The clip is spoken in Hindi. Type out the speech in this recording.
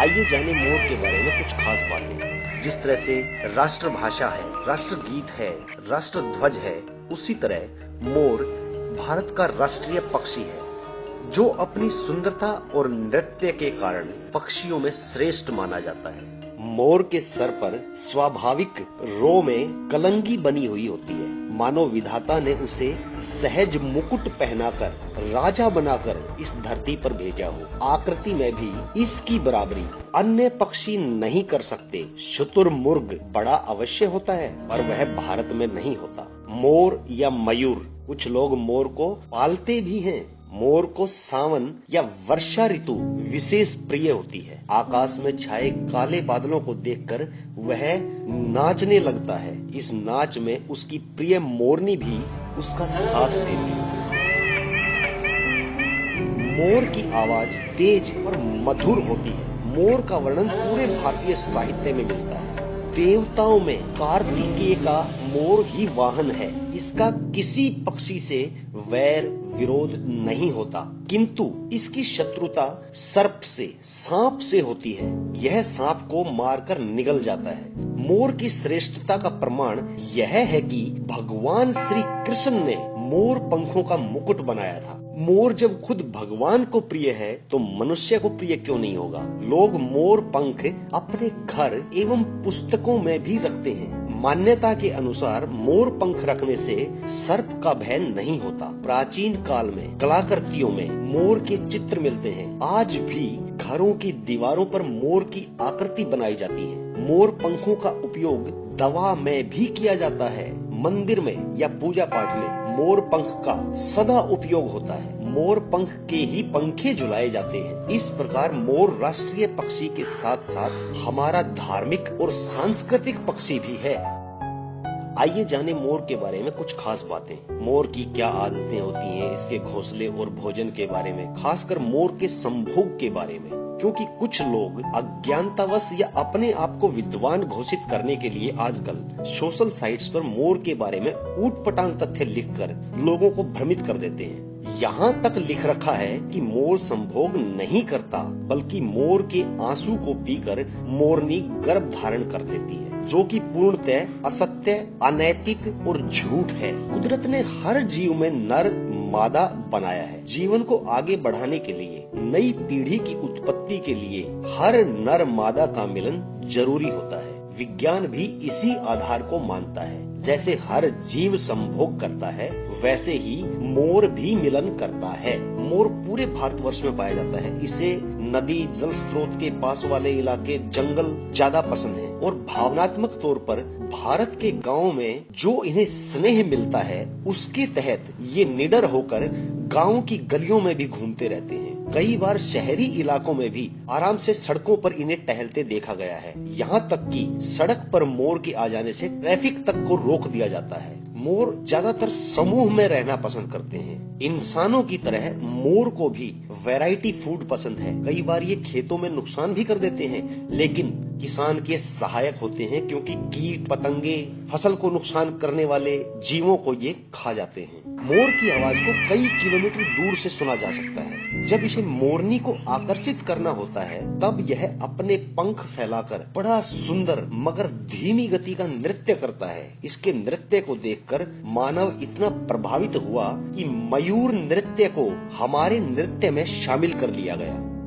आइए जाने मोर के बारे में कुछ खास बातें। जिस तरह से राष्ट्रभाषा है, राष्ट्रगीत है राष्ट्र ध्वज है, उसी तरह मोर भारत का राष्ट्रीय पक्षी है, जो अपनी सुंदरता और नृत्य के कारण पक्षियों में श्रेष्ठ माना जाता है। मोर के सर पर स्वाभाविक रो में कलंगी बनी हुई होती है। मानव विधाता ने उसे सहज मुकुट पहनाकर, राजा बनाकर इस धरती पर भेजा हो। आकृति में भी इसकी बराबरी अन्य पक्षी नहीं कर सकते। शुतुर मुर्ग बड़ा अवश्य होता है, पर वह भारत में नहीं होता। मोर या मयूर, कुछ लोग मोर को पालते भी हैं। मोर को सावन या वर्षा ऋतु विशेष प्रिय होती है। आकाश में छाए काले बादलों को देखकर वह नाचने लगता है। इस नाच में उसकी प्रिय मोरनी भी उसका साथ देती है। मोर की आवाज़ तेज और मधुर होती है। मोर का वर्णन पूरे भारतीय साहित्य में मिलता है। देवताओं में कार्तिकेय का मोर ही वाहन है। इसका किसी पक्षी से वैर विरोध नहीं होता। किंतु इसकी शत्रुता सर्प से, सांप से होती है। यह सांप को मारकर निगल जाता है। मोर की श्रेष्ठता का प्रमाण यह है कि भगवान श्री कृष्ण ने मोर पंखों का मुकुट बनाया था। मोर जब खुद भगवान को प्रिय है तो मनुष्य को प्रिय क्यों नहीं होगा? लोग मोर पंख अपने घर एवं पुस्तकों में भी रखते हैं। मान्यता के अनुसार मोर पंख रखने से सर्प का भय नहीं होता। प्राचीन काल में, कलाकृतियों में मोर के चित्र मिलते हैं। आज भी घरों की दीवारों पर मोर की आकृति बनाई जाती है। मोर पंखों का उपयोग दवा में भी किया जाता है। मंदिर में या पूजा पाठ में मोर पंख का सदा उपयोग होता है। मोर पंख के ही पंखे झुलाए जाते हैं। इस प्रकार मोर राष्ट्रीय पक्षी के साथ साथ हमारा धार्मिक और सांस्कृतिक पक्षी भी है। आइए जाने मोर के बारे में कुछ खास बातें। मोर की क्या आदतें होती हैं इसके घोंसले और भोजन के बारे में, खासकर मोर के संभोग के बारे में? क्योंकि कुछ लोग अज्ञानतावश या अपने आप को विद्वान घोषित करने के लिए आजकल सोशल साइट्स पर मोर के बारे में ऊट पटांग तथ्य लिखकर लोगों को भ्रमित कर देते हैं। यहाँ तक लिख रखा है कि मोर संभोग नहीं करता, बल्कि मोर के आँसू को पीकर मोरनी गर्भ धारण कर देती है। जो कि पूर्णतः असत्य, अनैतिक और झूठ है। कुदरत ने हर जीव में नर, मादा बनाया है। जीवन को आगे बढ़ाने के लिए, नई पीढ़ी की उत्पत्ति के लिए हर नर, मादा का मिलन ज़रूरी होता है। विज्ञान भी इसी आधार को मानता है। जैसे हर जीव संभोग करता है, वैसे ही मोर भी मिलन करता है। मोर पूरे भारतवर्ष में पाया जाता है। इसे नदी, जल स्रोत के पास वाले इलाके, जंगल ज़्यादा पसंद है। और भावनात्मक तौर पर भारत के गाँव में जो इन्हें स्नेह मिलता है, उसके तहत ये निडर होकर गाँव की गलियों में भी घूमते रहते हैं। कई बार शहरी इलाकों में भी आराम से सड़कों पर इन्हें टहलते देखा गया है। यहाँ तक कि सड़क पर मोर के आ जाने से ट्रैफ़िक तक को रोक दिया जाता है। मोर ज़्यादातर समूह में रहना पसंद करते हैं। इंसानों की तरह मोर को भी वैरायटी फ़ूड पसंद है। कई बार ये खेतों में नुकसान भी कर देते हैं, लेकिन किसान के सहायक होते हैं क्योंकि कीट, पतंगे, फ़सल को नुकसान करने वाले जीवों को ये खा जाते हैं। मोर की आवाज़ को कई किलोमीटर दूर से सुना जा सकता है। जब इसे मोरनी को आकर्षित करना होता है, तब यह अपने पंख फैलाकर बड़ा सुंदर, मगर धीमी गति का नृत्य करता है। इसके नृत्य को देखकर मानव इतना प्रभावित हुआ कि मयूर नृत्य को हमारे नृत्य में शामिल कर लिया गया।